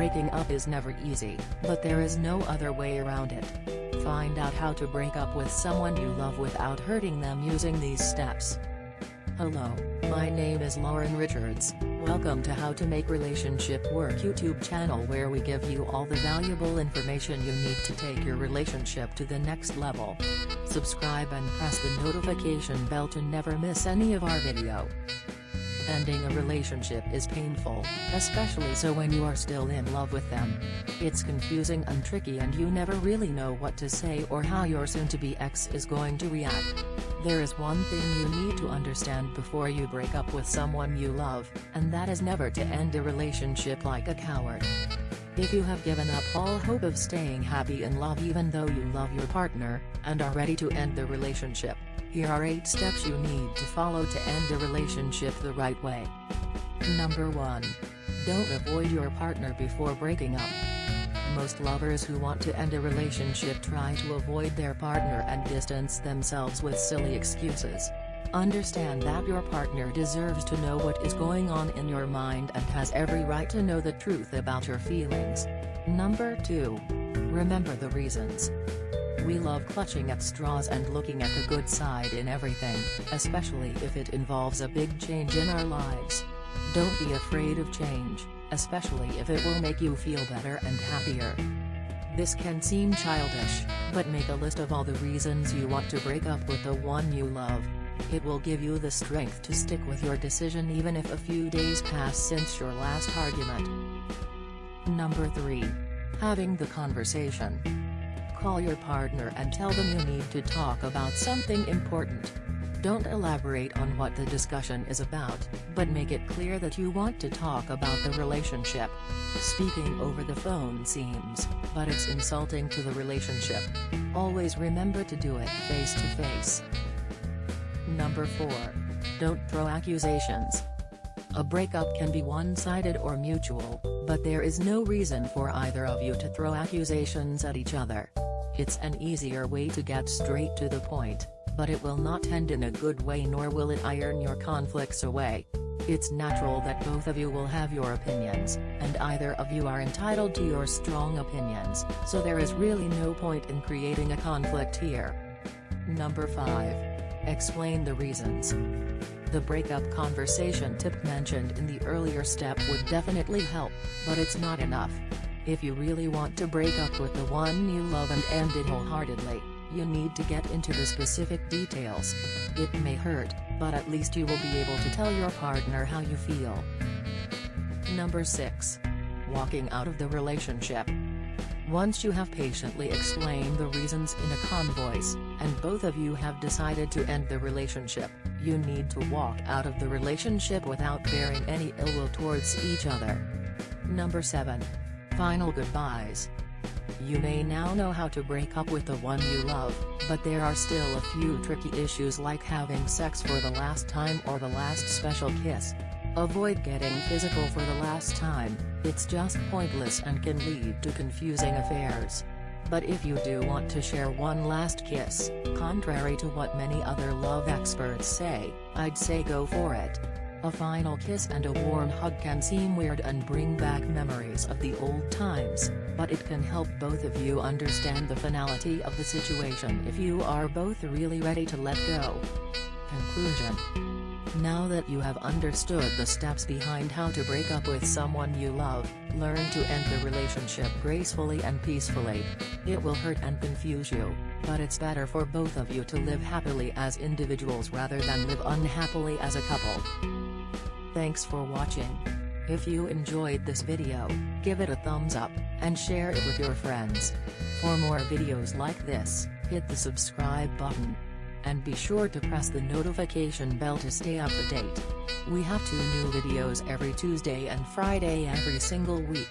Breaking up is never easy, but there is no other way around it. Find out how to break up with someone you love without hurting them using these steps. Hello, my name is Lauren Richards, welcome to How to Make Relationship Work YouTube channel where we give you all the valuable information you need to take your relationship to the next level. Subscribe and press the notification bell to never miss any of our video. Ending a relationship is painful, especially so when you are still in love with them. It's confusing and tricky and you never really know what to say or how your soon-to-be ex is going to react. There is one thing you need to understand before you break up with someone you love, and that is never to end a relationship like a coward. If you have given up all hope of staying happy in love even though you love your partner, and are ready to end the relationship, here are 8 steps you need to follow to end a relationship the right way. Number 1. Don't avoid your partner before breaking up. Most lovers who want to end a relationship try to avoid their partner and distance themselves with silly excuses. Understand that your partner deserves to know what is going on in your mind and has every right to know the truth about your feelings. Number 2. Remember the reasons. We love clutching at straws and looking at the good side in everything, especially if it involves a big change in our lives. Don't be afraid of change, especially if it will make you feel better and happier. This can seem childish, but make a list of all the reasons you want to break up with the one you love. It will give you the strength to stick with your decision even if a few days pass since your last argument. Number 3. Having the conversation. Call your partner and tell them you need to talk about something important. Don't elaborate on what the discussion is about, but make it clear that you want to talk about the relationship. Speaking over the phone seems, but it's insulting to the relationship. Always remember to do it face to face. Number 4. Don't throw accusations. A breakup can be one-sided or mutual, but there is no reason for either of you to throw accusations at each other. It's an easier way to get straight to the point, but it will not end in a good way nor will it iron your conflicts away. It's natural that both of you will have your opinions, and either of you are entitled to your strong opinions, so there is really no point in creating a conflict here. Number 5. Explain the reasons. The breakup conversation tip mentioned in the earlier step would definitely help, but it's not enough. If you really want to break up with the one you love and end it wholeheartedly, you need to get into the specific details. It may hurt, but at least you will be able to tell your partner how you feel. Number 6. Walking out of the relationship. Once you have patiently explained the reasons in a calm voice, and both of you have decided to end the relationship, you need to walk out of the relationship without bearing any ill will towards each other. Number 7. Final goodbyes. You may now know how to break up with the one you love, but there are still a few tricky issues like having sex for the last time or the last special kiss. Avoid getting physical for the last time, it's just pointless and can lead to confusing affairs. But if you do want to share one last kiss, contrary to what many other love experts say, I'd say go for it. A final kiss and a warm hug can seem weird and bring back memories of the old times, but it can help both of you understand the finality of the situation if you are both really ready to let go. Conclusion Now that you have understood the steps behind how to break up with someone you love, learn to end the relationship gracefully and peacefully. It will hurt and confuse you, but it's better for both of you to live happily as individuals rather than live unhappily as a couple. Thanks for watching. If you enjoyed this video, give it a thumbs up, and share it with your friends. For more videos like this, hit the subscribe button. And be sure to press the notification bell to stay up to date. We have two new videos every Tuesday and Friday every single week.